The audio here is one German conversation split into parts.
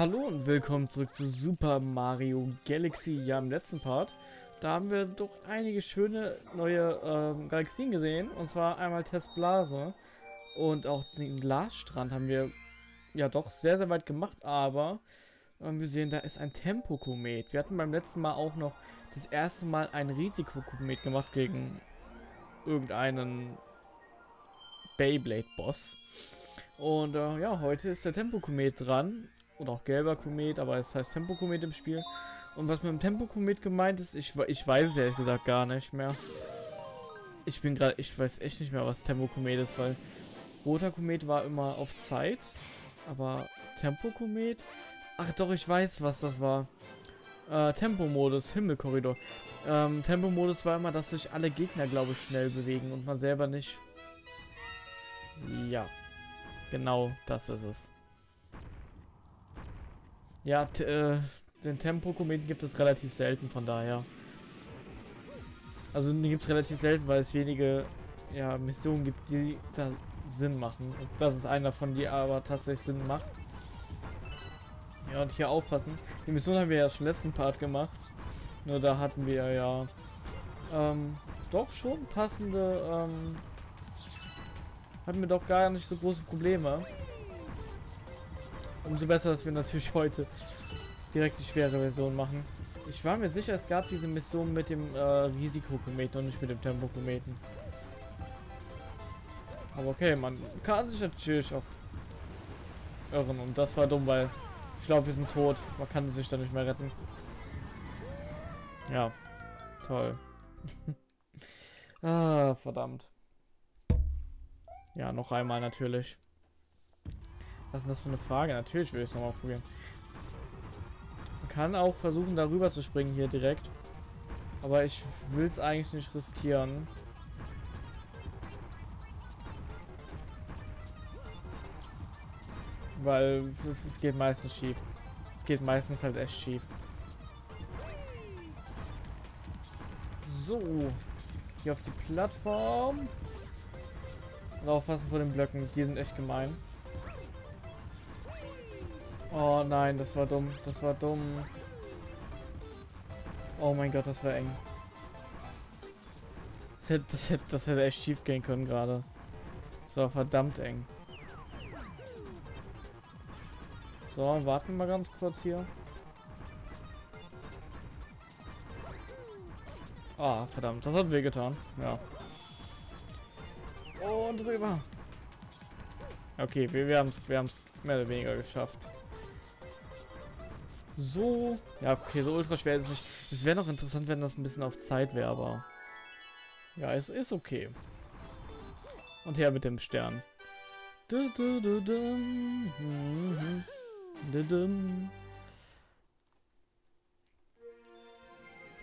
Hallo und willkommen zurück zu Super Mario Galaxy. Ja, im letzten Part, da haben wir doch einige schöne neue ähm, Galaxien gesehen. Und zwar einmal Testblase und auch den Glasstrand haben wir ja doch sehr, sehr weit gemacht. Aber ähm, wir sehen, da ist ein Tempokomet. Wir hatten beim letzten Mal auch noch das erste Mal ein Risikokomet gemacht gegen irgendeinen Beyblade-Boss. Und äh, ja, heute ist der Tempokomet dran oder auch gelber Komet, aber es heißt Tempokomet im Spiel. Und was mit dem Tempokomet gemeint ist, ich, ich weiß es ehrlich gesagt gar nicht mehr. Ich bin gerade, ich weiß echt nicht mehr, was Tempokomet ist, weil roter Komet war immer auf Zeit, aber Tempokomet? Ach doch, ich weiß, was das war. Äh, Tempomodus, Himmelkorridor. Ähm, Tempomodus war immer, dass sich alle Gegner, glaube ich, schnell bewegen und man selber nicht. Ja, genau das ist es. Ja, äh, den Tempo-Kometen gibt es relativ selten, von daher. Also die gibt es relativ selten, weil es wenige ja, Missionen gibt, die da Sinn machen. Und das ist einer von die aber tatsächlich Sinn macht. Ja, und hier aufpassen. Die Mission haben wir ja schon letzten Part gemacht. Nur da hatten wir ja ähm, doch schon passende, ähm, hatten wir doch gar nicht so große Probleme. Umso besser, dass wir natürlich heute direkt die schwere Version machen. Ich war mir sicher, es gab diese Mission mit dem äh, Risikokometen und nicht mit dem Tempokometen. Aber okay, man kann sich natürlich auch irren. Und das war dumm, weil ich glaube, wir sind tot. Man kann sich da nicht mehr retten. Ja, toll. ah, verdammt. Ja, noch einmal natürlich. Was ist denn das für eine Frage? Natürlich will ich es nochmal probieren. Man kann auch versuchen, darüber zu springen hier direkt. Aber ich will es eigentlich nicht riskieren. Weil es, geht meistens schief. Es geht meistens halt echt schief. So. Hier auf die Plattform. Und aufpassen vor den Blöcken. Die sind echt gemein. Oh nein, das war dumm. Das war dumm. Oh mein Gott, das war eng. Das hätte, das hätte, das hätte echt schief gehen können gerade. Das war verdammt eng. So, warten wir ganz kurz hier. Ah, verdammt, das hat weh getan. Ja. Und drüber. Okay, wir, wir haben es wir mehr oder weniger geschafft. So. Ja, okay, so ultra schwer ist es nicht. Es wäre noch interessant, wenn das ein bisschen auf Zeit wäre, aber... Ja, es ist okay. Und her mit dem Stern.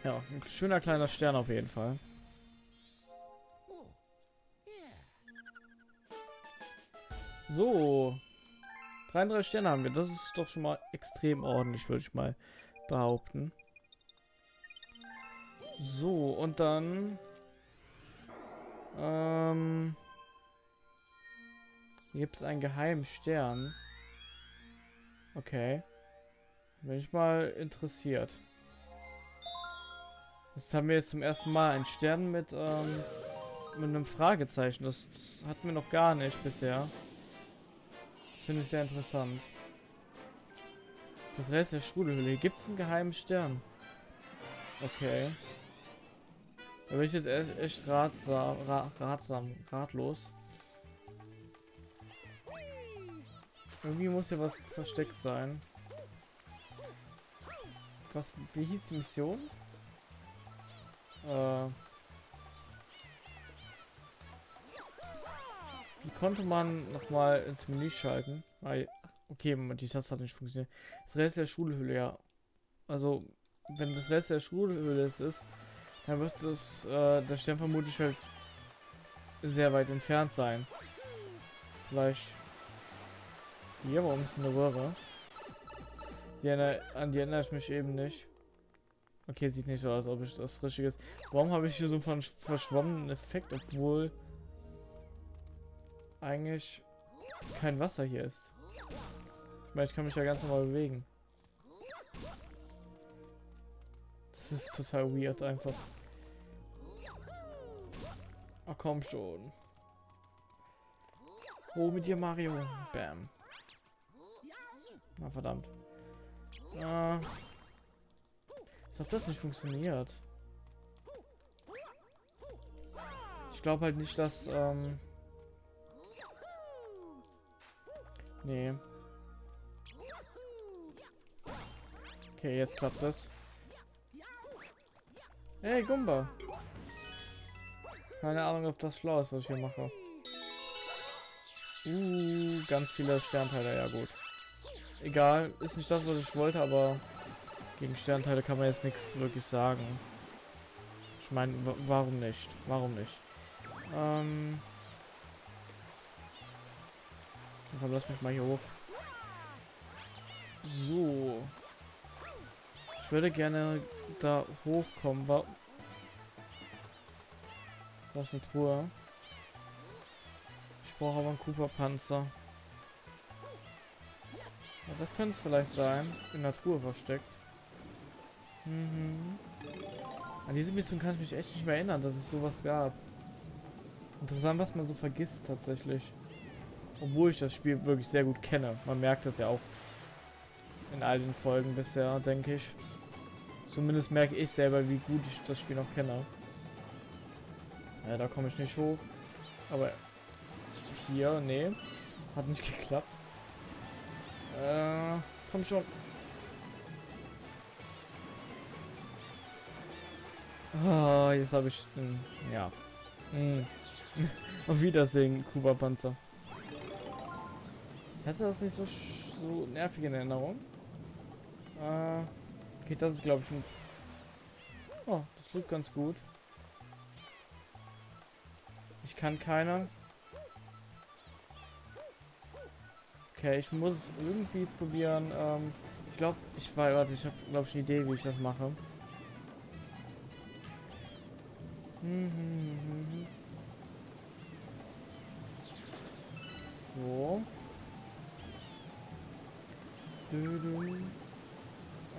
Ja, ein schöner kleiner Stern auf jeden Fall. So, 33 Sterne haben wir. Das ist doch schon mal extrem ordentlich, würde ich mal behaupten. So, und dann... Ähm... Hier gibt es einen geheimen Stern. Okay. Bin ich mal interessiert. Das haben wir jetzt zum ersten Mal. Ein Stern mit, ähm, mit einem Fragezeichen. Das hatten wir noch gar nicht bisher. Finde ich sehr interessant. Das Rest der Schulhöhle. Hier gibt es einen geheimen Stern. Okay. Da bin ich jetzt echt, echt ratsam, ra, ratsam, ratlos. Irgendwie muss hier was versteckt sein. Was, wie hieß die Mission? Äh, Wie konnte man nochmal ins Menü schalten? Okay, die Taste hat nicht funktioniert. Das Rest der Schulhülle, ja. Also, wenn das Rest der Schulhülle ist, dann wird es äh, der Stern vermutlich halt sehr weit entfernt sein. Vielleicht hier, warum ist eine Röhre? Die an die erinnere ich mich eben nicht. Okay, sieht nicht so aus, ob ich das richtig ist. Warum habe ich hier so einen verschwommenen Effekt, obwohl eigentlich kein Wasser hier ist. meine, ich kann mich ja ganz normal bewegen. Das ist total weird einfach. Ach komm schon. Oh, mit dir, Mario. Bam. Na, verdammt. Ah. Als ob das nicht funktioniert. Ich glaube halt nicht, dass, ähm... Nee. Okay, jetzt klappt das. Hey, Gumba. Keine Ahnung, ob das schlau ist, was ich hier mache. Uh, ganz viele Sternteile, ja gut. Egal, ist nicht das, was ich wollte, aber gegen Sternteile kann man jetzt nichts wirklich sagen. Ich meine, warum nicht? Warum nicht? Ähm. Dann lass mich mal hier hoch. So. Ich würde gerne da hochkommen. War das ist eine Truhe. Ich brauche aber einen Cooper-Panzer. Ja, das könnte es vielleicht sein. In der Truhe versteckt. Mhm. An diese Mission kann ich mich echt nicht mehr erinnern, dass es sowas gab. Interessant, was man so vergisst tatsächlich. Obwohl ich das Spiel wirklich sehr gut kenne. Man merkt das ja auch in all den Folgen bisher, denke ich. Zumindest merke ich selber, wie gut ich das Spiel noch kenne. Ja, da komme ich nicht hoch. Aber hier, nee. Hat nicht geklappt. Äh, komm schon. Ah, jetzt habe ich... Hm, ja. Hm. Auf Wiedersehen, Kuba-Panzer. Ich hatte das nicht so, so nervig in Erinnerung. Äh, okay, das ist glaube ich schon... Oh, das lief ganz gut. Ich kann keiner. Okay, ich muss es irgendwie probieren. Ähm, ich glaube, ich war, warte, ich habe glaube ich eine Idee, wie ich das mache. So.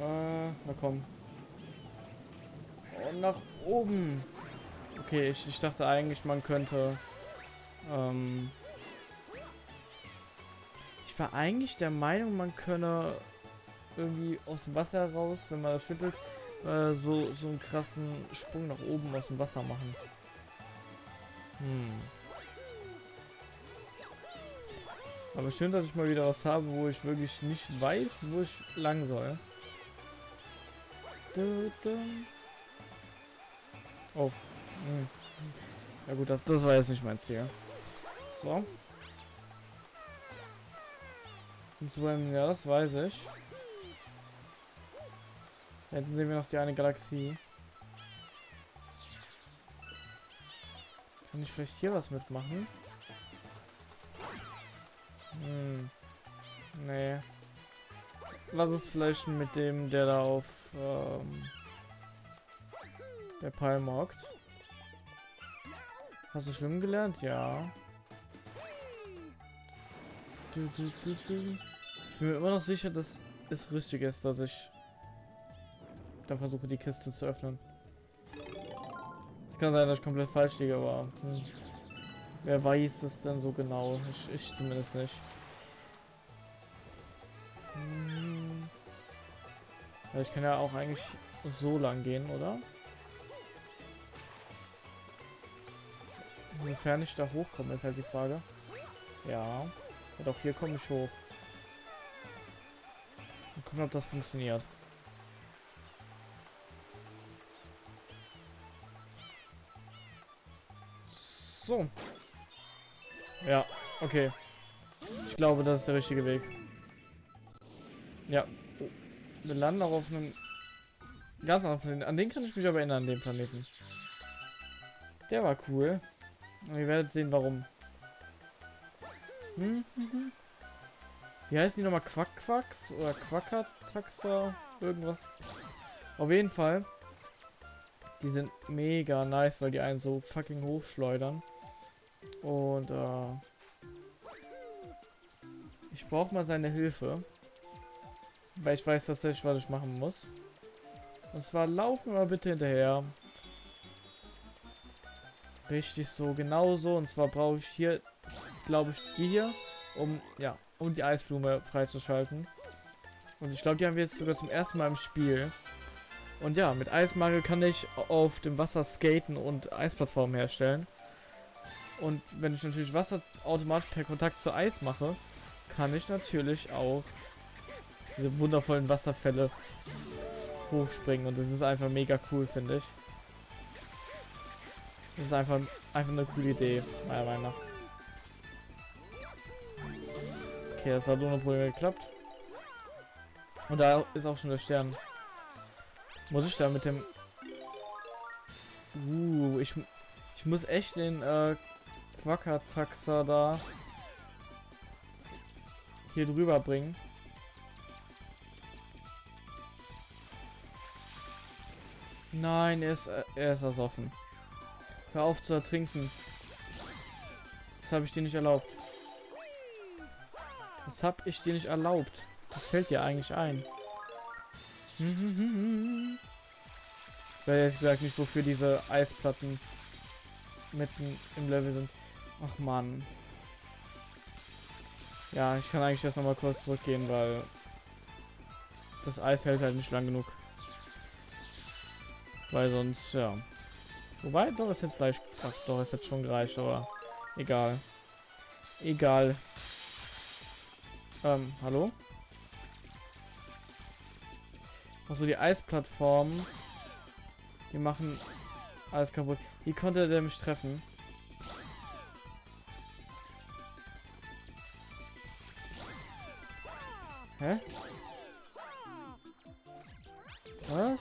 Äh, na komm. Und nach oben. Okay, ich, ich dachte eigentlich, man könnte... Ähm, ich war eigentlich der Meinung, man könne irgendwie aus dem Wasser raus, wenn man das schüttelt, äh, so, so einen krassen Sprung nach oben aus dem Wasser machen. Hm. Aber schön, dass ich mal wieder was habe, wo ich wirklich nicht weiß, wo ich lang soll. Oh. Hm. Ja gut, das, das war jetzt nicht mein Ziel. So. Ja, das weiß ich. Hinten sehen wir noch die eine Galaxie. Kann ich vielleicht hier was mitmachen? Hm. Nee. Was ist vielleicht mit dem, der da auf ähm, der Palm hockt? Hast du schwimmen gelernt? Ja. Ich bin mir immer noch sicher, dass es richtig ist, dass ich dann versuche, die Kiste zu öffnen. Es kann sein, dass ich komplett falsch liege, aber hm. Wer weiß es denn so genau? Ich, ich zumindest nicht. Hm. Ja, ich kann ja auch eigentlich so lang gehen, oder? Inwiefern ich da hochkomme, ist halt die Frage. Ja. ja doch, hier komme ich hoch. Mal gucken, ob das funktioniert. So. Ja, okay. Ich glaube, das ist der richtige Weg. Ja. Wir landen auch auf einem ganz anderen Planeten. An den kann ich mich aber erinnern, an den Planeten. Der war cool. Und ihr werdet sehen, warum. Hm, hm, hm. Wie heißen die nochmal? Quackquacks oder Quackataxa? Irgendwas. Auf jeden Fall. Die sind mega nice, weil die einen so fucking hochschleudern. Und äh, ich brauche mal seine Hilfe. Weil ich weiß tatsächlich, was ich machen muss. Und zwar laufen wir bitte hinterher. Richtig so, genau so. Und zwar brauche ich hier, glaube ich, die hier, um, ja, um die Eisblume freizuschalten. Und ich glaube, die haben wir jetzt sogar zum ersten Mal im Spiel. Und ja, mit Eismangel kann ich auf dem Wasser skaten und Eisplattformen herstellen. Und wenn ich natürlich Wasser automatisch per Kontakt zu Eis mache, kann ich natürlich auch diese wundervollen Wasserfälle hochspringen. Und das ist einfach mega cool, finde ich. Das ist einfach, einfach eine coole Idee, meiner Meinung nach. Okay, das hat ohne Probleme geklappt. Und da ist auch schon der Stern. Muss ich da mit dem... Uh, ich, ich muss echt den äh, Quackertaxer da hier drüber bringen. Nein, er ist, er ist ersoffen. Hör auf zu ertrinken. Das habe ich dir nicht erlaubt. Das habe ich dir nicht erlaubt. Was fällt dir eigentlich ein? Weiß ehrlich gesagt nicht, wofür diese Eisplatten mitten im Level sind. Ach man. Ja, ich kann eigentlich jetzt noch mal kurz zurückgehen, weil das Eis hält halt nicht lang genug. Weil sonst, ja. Wobei, doch, ist jetzt vielleicht... Ach, doch, ist jetzt schon gereicht, aber egal. Egal. Ähm, hallo? Also die Eisplattformen. Die machen alles kaputt. Wie konnte der mich treffen? Hä? Was?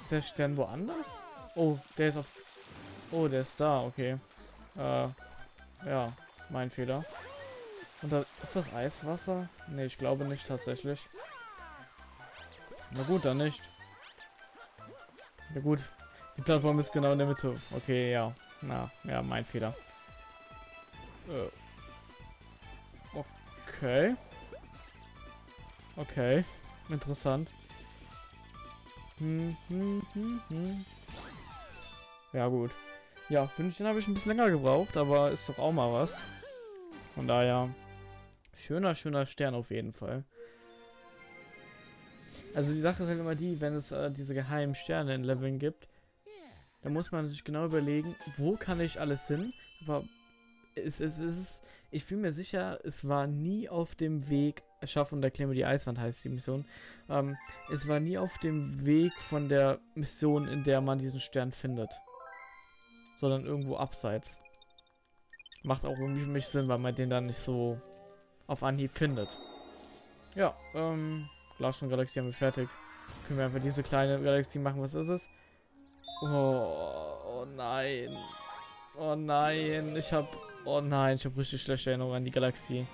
Ist der Stern woanders? Oh, der ist auf... Oh, der ist da, okay. Äh, ja, mein Fehler. Und da ist das Eiswasser? Ne, ich glaube nicht tatsächlich. Na gut, dann nicht. Ja gut. Die Plattform ist genau in der Mitte. Okay, ja. Na, ja, mein Fehler. Äh. Okay. Okay. Interessant. Hm, hm, hm, hm. Ja gut. Ja, Wünschen habe ich ein bisschen länger gebraucht, aber ist doch auch mal was. Von daher, schöner, schöner Stern auf jeden Fall. Also die Sache ist halt immer die, wenn es äh, diese geheimen Sterne in Leveln gibt, dann muss man sich genau überlegen, wo kann ich alles hin, aber es, es, es ist, ich bin mir sicher, es war nie auf dem Weg, Erschaffung der Klemme die Eiswand heißt die Mission, ähm, es war nie auf dem Weg von der Mission, in der man diesen Stern findet, sondern irgendwo abseits. Macht auch irgendwie für mich Sinn, weil man den dann nicht so auf Anhieb findet. Ja, ähm, Glasschon Galaxie haben wir fertig. Können wir einfach diese kleine Galaxie machen. Was ist es? Oh, oh nein. Oh nein, ich habe Oh nein, ich habe richtig schlechte Erinnerungen an die Galaxie.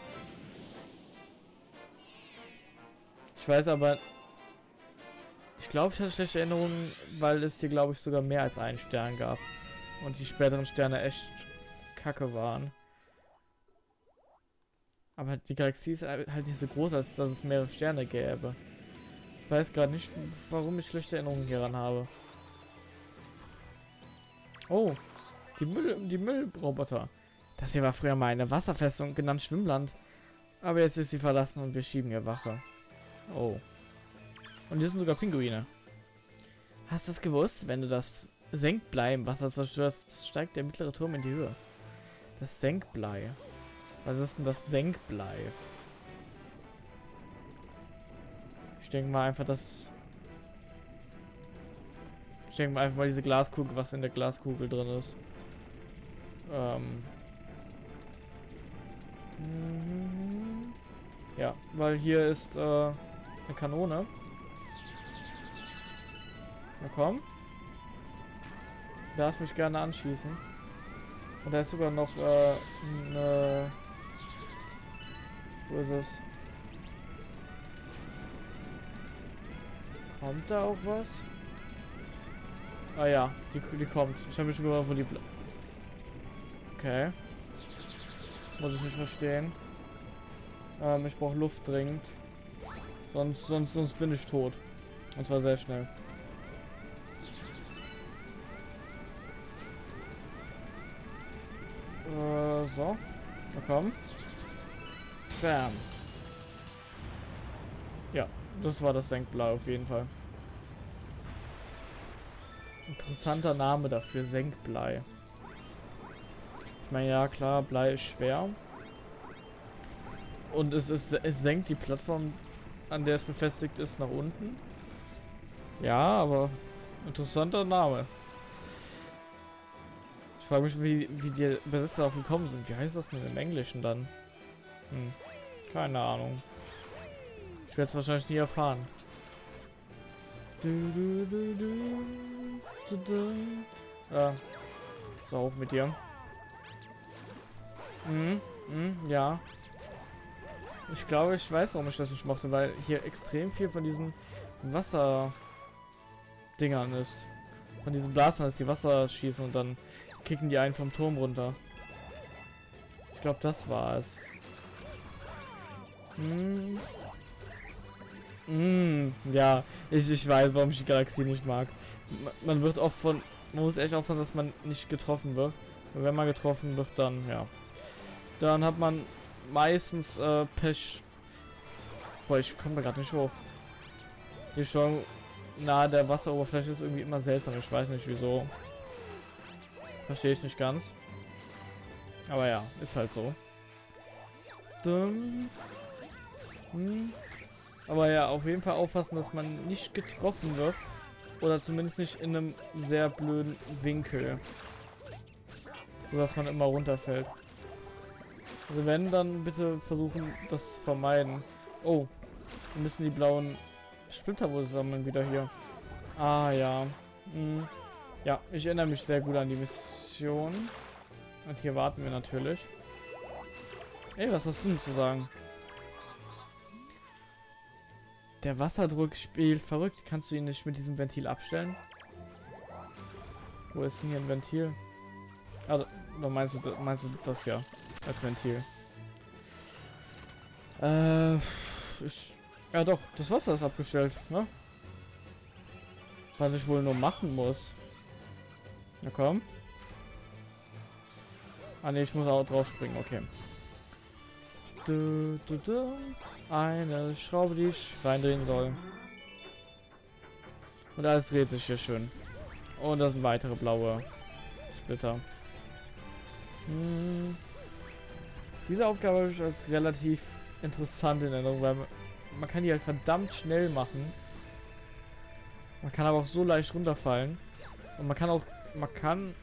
Ich weiß aber... Ich glaube, ich hatte schlechte Erinnerungen, weil es hier, glaube ich, sogar mehr als einen Stern gab. Und die späteren Sterne echt kacke waren. Aber die Galaxie ist halt nicht so groß, als dass es mehrere Sterne gäbe. Ich weiß gerade nicht, warum ich schlechte Erinnerungen hieran habe. Oh, die Müll, die Müllroboter. Das hier war früher mal eine Wasserfestung, genannt Schwimmland. Aber jetzt ist sie verlassen und wir schieben ihr Wache. Oh. Und hier sind sogar Pinguine. Hast du es gewusst? Wenn du das Senkblei im Wasser zerstörst, steigt der mittlere Turm in die Höhe. Das Senkblei. Was ist denn das Senkblei? Ich denke mal einfach, dass... Ich denke mal einfach mal diese Glaskugel, was in der Glaskugel drin ist. Ähm... Mhm. Ja, weil hier ist äh, eine Kanone. Na komm. Darf mich gerne anschließen. Und da ist sogar noch äh, eine... Wo ist es? Kommt da auch was? Ah ja, die, die kommt. Ich habe mich schon gewundert, wo die... Okay. Muss ich nicht verstehen. Ähm, ich brauche Luft dringend. Sonst, sonst, sonst bin ich tot. Und zwar sehr schnell. Äh, so. Na komm. Bam. Ja, das war das Senkblei auf jeden Fall. Interessanter Name dafür, Senkblei. Meine, ja klar, Blei ist schwer. Und es, ist, es senkt die Plattform, an der es befestigt ist, nach unten. Ja, aber interessanter Name. Ich frage mich, wie, wie die Besitzer darauf gekommen sind. Wie heißt das denn im Englischen dann? Hm, keine Ahnung. Ich werde es wahrscheinlich nie erfahren. Du, du, du, du, du, Ja. So, auf mit dir. Mhm, mhm, ja. Ich glaube, ich weiß, warum ich das nicht mochte, weil hier extrem viel von diesen Wasser-Dingern ist. Von diesen Blasern ist, die Wasser schießen und dann kicken die einen vom Turm runter. Ich glaube, das war es. Hm. Hm, ja, ich, ich weiß, warum ich die Galaxie nicht mag. Man wird oft von... Man muss echt aufpassen, dass man nicht getroffen wird. Wenn man getroffen wird, dann, ja. Dann hat man meistens äh, Pech. Boah, ich komme da gerade nicht hoch. Die schon nahe der Wasseroberfläche ist irgendwie immer seltsam. Ich weiß nicht wieso. Verstehe ich nicht ganz. Aber ja, ist halt so. Dumm. Hm. Aber ja, auf jeden Fall aufpassen, dass man nicht getroffen wird. Oder zumindest nicht in einem sehr blöden Winkel. So dass man immer runterfällt. Also wenn, dann bitte versuchen, das zu vermeiden. Oh, wir müssen die blauen Splitter wohl sammeln wieder hier. Ah, ja. Hm. Ja, ich erinnere mich sehr gut an die Mission. Und hier warten wir natürlich. Ey, was hast du denn zu sagen? Der Wasserdruck spielt verrückt. Kannst du ihn nicht mit diesem Ventil abstellen? Wo ist denn hier ein Ventil? Da meinst du, meinst du das ja als Ventil? Äh, ich, ja doch, das Wasser ist abgestellt, ne? Was ich wohl nur machen muss. Na komm. Ah ne, ich muss auch drauf springen, okay. Du, du, du. Eine Schraube, die ich reindrehen soll. Und alles dreht sich hier schön. Und das sind weitere blaue Splitter. Hm. Diese Aufgabe habe ich als relativ interessant in Erinnerung, weil man kann die halt verdammt schnell machen. Man kann aber auch so leicht runterfallen. Und man kann auch, man kann,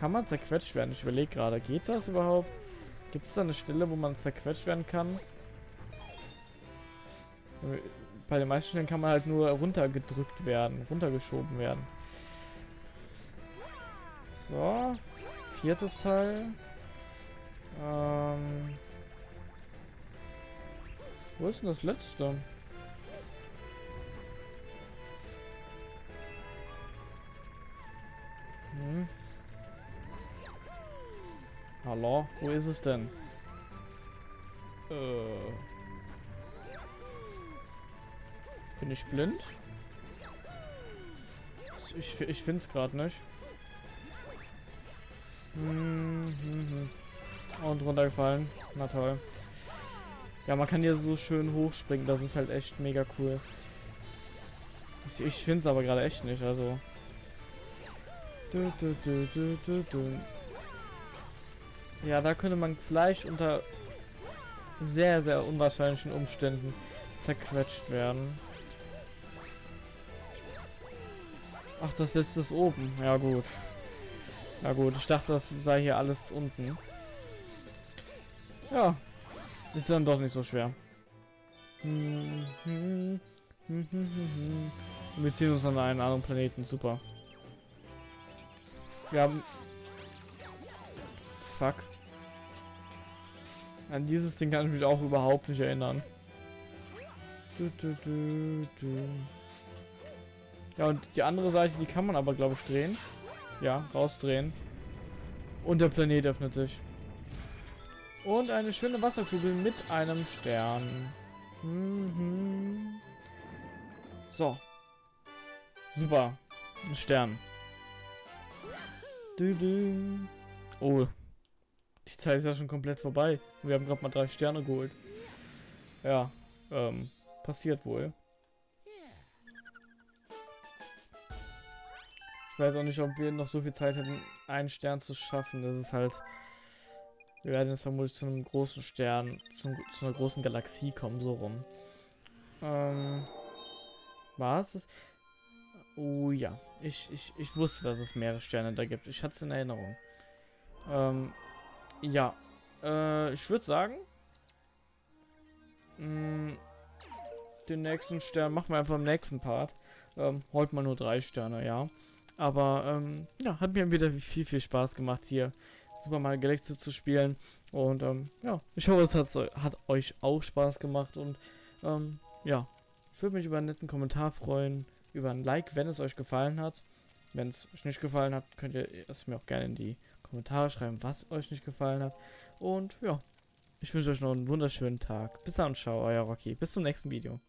kann man zerquetscht werden. Ich überlege gerade, geht das überhaupt? Gibt es da eine Stelle, wo man zerquetscht werden kann? Bei den meisten Stellen kann man halt nur runtergedrückt werden, runtergeschoben werden. So, viertes Teil. Ähm, wo ist denn das letzte? Hm. Hallo, wo ist es denn? Äh. Bin ich blind? Ich, ich finde es gerade nicht. Hm. Und runtergefallen. Na toll. Ja, man kann hier so schön hochspringen. Das ist halt echt mega cool. Ich, ich finde es aber gerade echt nicht. Also. Du, du, du, ja, da könnte man vielleicht unter sehr, sehr unwahrscheinlichen Umständen zerquetscht werden. Ach, das letzte ist oben. Ja, gut. Na gut, ich dachte, das sei hier alles unten. Ja, ist dann doch nicht so schwer. Wir ziehen uns an einen anderen Planeten, super. Wir haben... Fuck. An dieses Ding kann ich mich auch überhaupt nicht erinnern. Du, du, du, ja, und die andere Seite, die kann man aber, glaube ich, drehen. Ja, rausdrehen. Und der Planet öffnet sich. Und eine schöne Wasserkugel mit einem Stern. Mhm. So. Super. Ein Stern. Du, du. Oh. Die Zeit ist ja schon komplett vorbei. Wir haben gerade mal drei Sterne geholt. Ja. Ähm. Passiert wohl. Ich weiß auch nicht, ob wir noch so viel Zeit hätten, einen Stern zu schaffen. Das ist halt... Wir werden jetzt vermutlich zu einem großen Stern, zum, zu einer großen Galaxie kommen, so rum. Ähm... War es das? Oh ja, ich, ich, ich wusste, dass es mehrere Sterne da gibt. Ich hatte es in Erinnerung. Ähm, ja, äh, ich würde sagen, mh, mm, den nächsten Stern machen wir einfach im nächsten Part. Ähm, heute mal nur drei Sterne, ja. Aber, ähm, ja, hat mir wieder viel, viel Spaß gemacht hier Super Mario Galaxy zu spielen. Und, ähm, ja, ich hoffe, es hat, hat euch auch Spaß gemacht. Und, ähm, ja, ich würde mich über einen netten Kommentar freuen, über ein Like, wenn es euch gefallen hat. Wenn es euch nicht gefallen hat, könnt ihr es mir auch gerne in die Kommentare schreiben, was euch nicht gefallen hat. Und ja, ich wünsche euch noch einen wunderschönen Tag. Bis dann, ciao, euer Rocky. Bis zum nächsten Video.